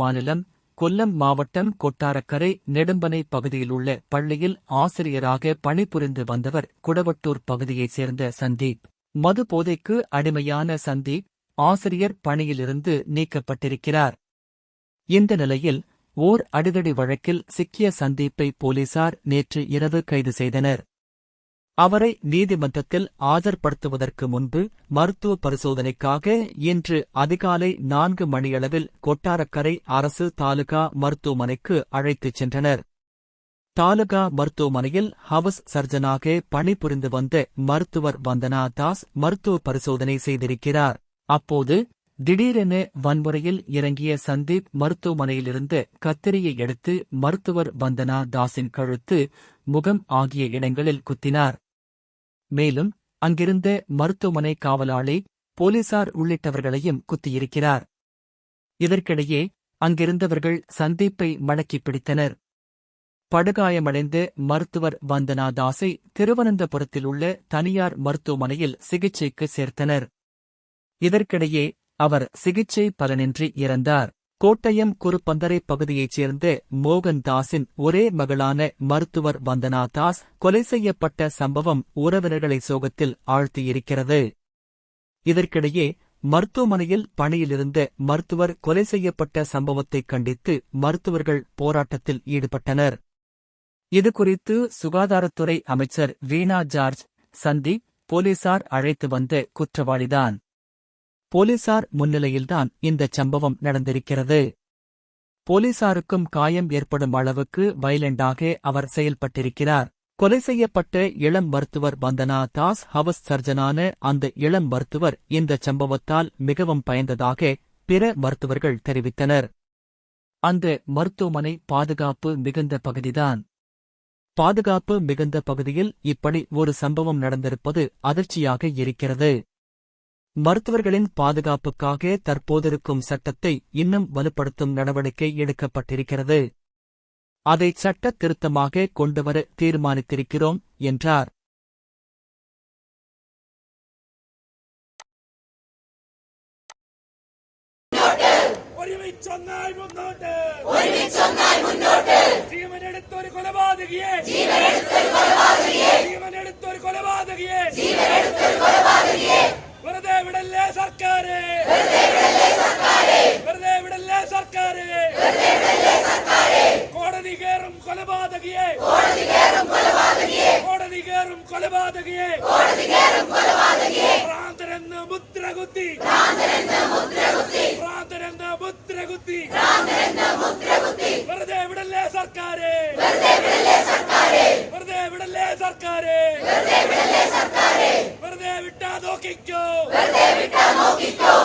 மாநிலம் கொல்லம் மாவட்டம் கொட்டாரக்கரை நெடும்பனை பகுதியில் உள்ள பள்ளியில் ஆசிரியராக பணிபுரிந்து வந்தவர் குடவட்டூர் பகுதியைச் சேர்ந்த சந்தீப். மது போதைக்கு அடிமையான சந்தீப் ஆசிரியர் பணியிலிருந்து நீக்கப்பட்டிருக்கிறார். இந்த நிலையில் ஓர் அடிதடி வழக்கில் சிக்கிய சந்தீப்பை போலீசார் நேற்று இரவு கைது செய்தனர். அவரை நீதிமன்றத்தில் ஆஜர்படுத்துவதற்கு முன்பு மருத்துவ பரிசோதனைக்காக இன்று அதிகாலை நான்கு மணியளவில் கொட்டாரக்கரை அரசு தாலுகா மருத்துவமனைக்கு அழைத்துச் சென்றனர். தாலுகா மருத்துவமனையில் ஹவுஸ் சர்ஜனாக பணிபுரிந்து வந்த மருத்துவர் வந்தனா தாஸ் மருத்துவ பரிசோதனை செய்திருக்கிறார். அப்போது திடீரென வன்முறையில் இறங்கிய சந்தீப் மருத்துவமனையிலிருந்து கத்திரியை எடுத்து மருத்துவர் வந்தனா தாஸின் கழுத்து முகம் ஆகிய இடங்களில் குத்தினார். மேலும் அங்கிருந்த மருத்துவமனை காவலாளி போலீசார் உள்ளிட்டவர்களையும் குத்தியிருக்கிறார். இதற்கிடையே அங்கிருந்தவர்கள் சந்தீப்பை மடக்கிப் பிடித்தனர். படுகாயமடைந்த மருத்துவர் வந்தனா தாஸை திருவனந்தபுரத்தில் உள்ள தனியார் மருத்துவமனையில் சிகிச்சைக்கு சேர்த்தனர். இதற்கிடையே அவர் சிகிச்சை பலனின்றி இறந்தார். கோட்டயம் குறுப்பந்தரை பகுதியைச் சேர்ந்த மோகன் தாஸின் ஒரே மகளான மருத்துவர் வந்தனா தாஸ் கொலை செய்யப்பட்ட சம்பவம் உறவினர்களை சோகத்தில் ஆழ்த்தியிருக்கிறது. இதற்கிடையே மருத்துவமனையில் பணியிலிருந்த மருத்துவர் கொலை செய்யப்பட்ட சம்பவத்தை கண்டித்து மருத்துவர்கள் போராட்டத்தில் ஈடுபட்டனர். இதுகுறித்து சுகாதாரத்துறை அமைச்சர் வீணா ஜார்ஜ் சந்தீப் போலீசார் அழைத்து வந்த குற்றவாளிதான். போலீசார் முன்னிலையில்தான் இந்தச் சம்பவம் நடந்திருக்கிறது. போலீசாருக்கும் காயம் ஏற்படும் அளவுக்கு வைலண்டாக அவர் செயல்பட்டிருக்கிறார். கொலை செய்யப்பட்ட இளம் மருத்துவர் வந்தனா தாஸ் ஹவஸ் சர்ஜனான அந்த இளம் மருத்துவர் இந்த சம்பவத்தால் மிகவும் பயந்ததாக பிற மருத்துவர்கள் தெரிவித்தனர். அந்த மருத்துவமனை பாதுகாப்பு மிகுந்த பகுதிதான். பாதுகாப்பு மிகுந்த பகுதியில் இப்படி ஒரு சம்பவம் நடந்திருப்பது அதிர்ச்சியாக இருக்கிறது. மருத்துவர்களின் பாதுகாப்புக்காக தற்போதிருக்கும் சட்டத்தை இன்னும் வலுப்படுத்தும் நடவடிக்கை எடுக்கப்பட்டிருக்கிறது அதை சட்ட திருத்தமாக கொண்டுவர தீர்மானித்திருக்கிறோம் என்றார் ഒരുമി ചൊന്നാൽ മുന്നോട്ട് ഒരുമി ചൊന്നാൽ മുന്നോട്ട് ജീവനെടുത്തൊരു കൊലപാതകിയെ ജീവനെടുത്തൊരു കൊലപാതകിയെ കൊലപാതകിയെ. കോടതി കയറും കൊലപാതകിയെ. കോടതി കയറും കൊലപാതകിയെ. കോടതി കയറും കൊലപാതകിയെ. ഭ്രാന്തരെന്ന് മുദ്ര കുത്തി ഭ്രാന്തരെന്ന് മുദ്ര കുത്തി ഭ്രാന്തരെന്ന് മുദ്ര കുത്തി ഭ്രാന്തരെന്ന് മുദ്ര കുത്തി വെറുതെ വിടല്ലേ സർക്കാരെ. വെറുതെ വിടല്ലേ സർക്കാരെ. വെറുതെ വിടല്ലേ സർക്കാരെ. വെറുതെ വിടല്ലേ സർക്കാരെ. വെറുതെ വിട്ടാ നോക്കിക്കോ. വെറുതെ വിട്ടാ നോക്കിക്കോ.